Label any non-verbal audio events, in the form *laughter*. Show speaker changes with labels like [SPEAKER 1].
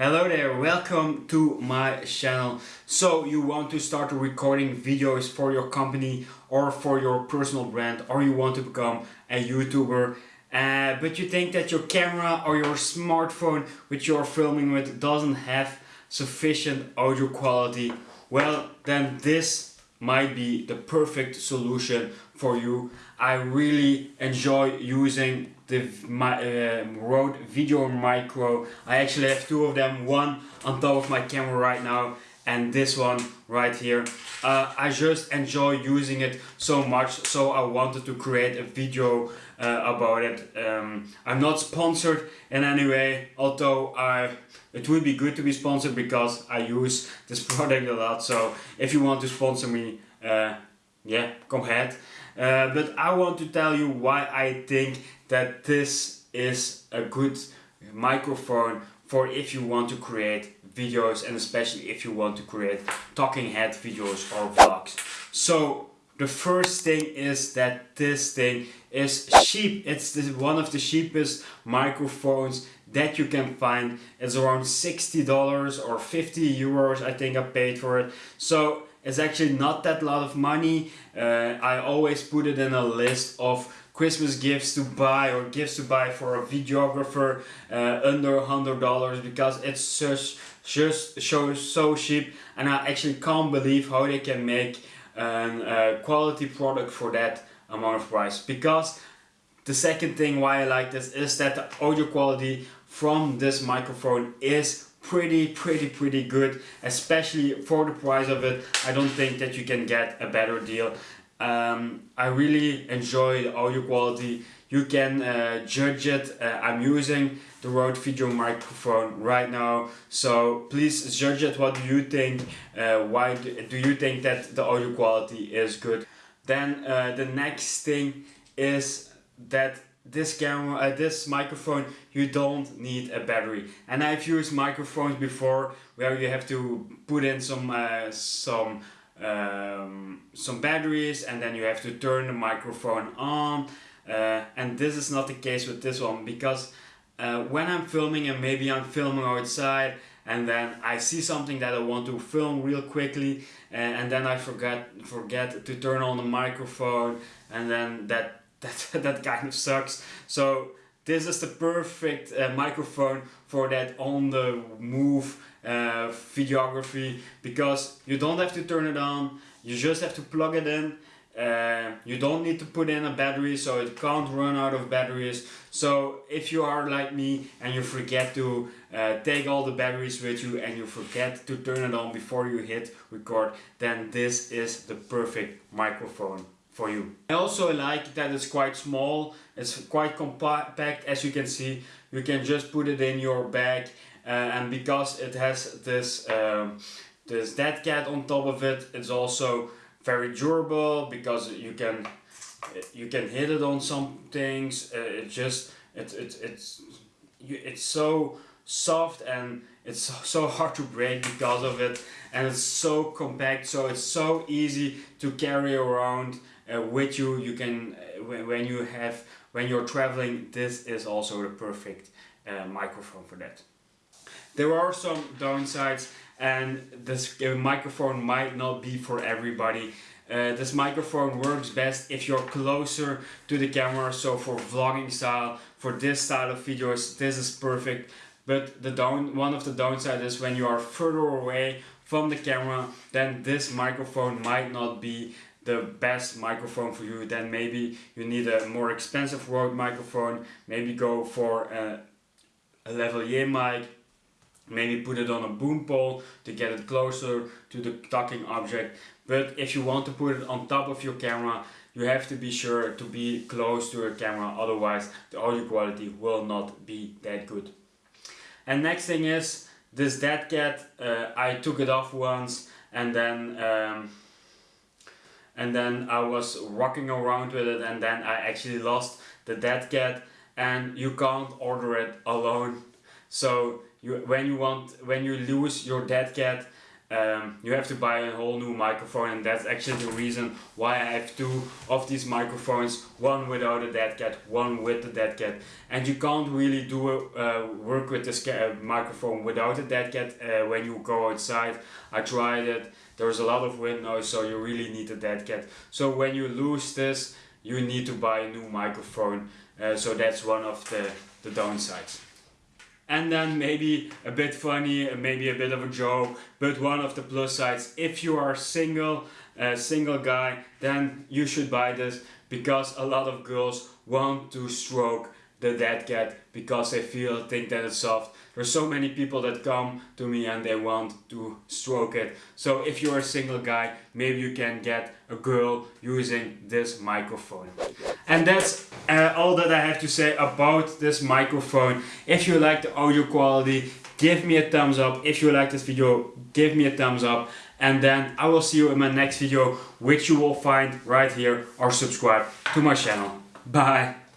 [SPEAKER 1] Hello there, welcome to my channel. So you want to start recording videos for your company or for your personal brand or you want to become a YouTuber uh, but you think that your camera or your smartphone which you're filming with doesn't have sufficient audio quality well then this might be the perfect solution for you. I really enjoy using the my, uh, Rode Video Micro. I actually have two of them, one on top of my camera right now and this one right here. Uh, I just enjoy using it so much so I wanted to create a video uh, about it. Um, I'm not sponsored in any way although I it would be good to be sponsored because I use this *laughs* product a lot so if you want to sponsor me uh, yeah come ahead. Uh, but I want to tell you why I think that this is a good microphone for if you want to create videos and especially if you want to create talking head videos or vlogs. So the first thing is that this thing is cheap. It's one of the cheapest microphones that you can find. It's around $60 or 50 euros I think I paid for it. So it's actually not that lot of money. Uh, I always put it in a list of Christmas gifts to buy or gifts to buy for a videographer uh, under $100 because it's such just so, so cheap and I actually can't believe how they can make a uh, quality product for that amount of price. Because the second thing why I like this is that the audio quality from this microphone is pretty pretty pretty good especially for the price of it. I don't think that you can get a better deal um, I really enjoy the audio quality. You can uh, judge it uh, I'm using the Rode Video microphone right now. So please judge it. What do you think uh, why do, do, you think that the audio quality is good? Then uh, the next thing is that this camera, uh, this microphone, you don't need a battery. And I've used microphones before where you have to put in some uh, some um, some batteries and then you have to turn the microphone on. Uh, and this is not the case with this one because uh, when I'm filming and maybe I'm filming outside and then I see something that I want to film real quickly and, uh, and then I forget forget to turn on the microphone and then that *laughs* that, that kind of sucks. So this is the perfect uh, microphone for that on the move uh, videography because you don't have to turn it on, you just have to plug it in. Uh, you don't need to put in a battery so it can't run out of batteries. So if you are like me and you forget to uh, take all the batteries with you and you forget to turn it on before you hit record, then this is the perfect microphone for you. I also like that it's quite small, it's quite compact as you can see. You can just put it in your bag and because it has this, um, this dead cat on top of it, it's also very durable because you can you can hit it on some things. Uh, it just it, it, it's it's so soft and it's *laughs* so hard to break because of it. And it's so compact so it's so easy to carry around uh, with you. You can uh, when you have when you're traveling this is also the perfect uh, microphone for that there are some downsides and this uh, microphone might not be for everybody. Uh, this microphone works best if you're closer to the camera so for vlogging style for this style of videos this is perfect. But the down one of the downsides is when you are further away from the camera then this microphone might not be the best microphone for you. Then maybe you need a more expensive Rode microphone. Maybe go for a, a lavalier mic maybe put it on a boom pole to get it closer to the talking object. But if you want to put it on top of your camera you have to be sure to be close to your camera. Otherwise the audio quality will not be that good. And next thing is this dead cat uh, I took it off once and then um, and then I was rocking around with it and then I actually lost the dead cat and you can't order it alone. So you when you want when you lose your dead cat um, you have to buy a whole new microphone and that's actually the reason why I have two of these microphones one without a dead cat one with the dead cat. And you can't really do uh, work with this uh, microphone without a dead cat uh, when you go outside. I tried it. There's a lot of wind noise so you really need a dead cat. So when you lose this you need to buy a new microphone. Uh, so that's one of the, the downsides and then maybe a bit funny, maybe a bit of a joke, but one of the plus sides, if you are single, a single guy, then you should buy this because a lot of girls want to stroke the dead cat because they feel think that it's soft. There's so many people that come to me and they want to stroke it. So if you're a single guy, maybe you can get a girl using this microphone. And that's uh, all that I have to say about this microphone. If you like the audio quality, give me a thumbs up. If you like this video, give me a thumbs up. And then I will see you in my next video, which you will find right here or subscribe to my channel. Bye.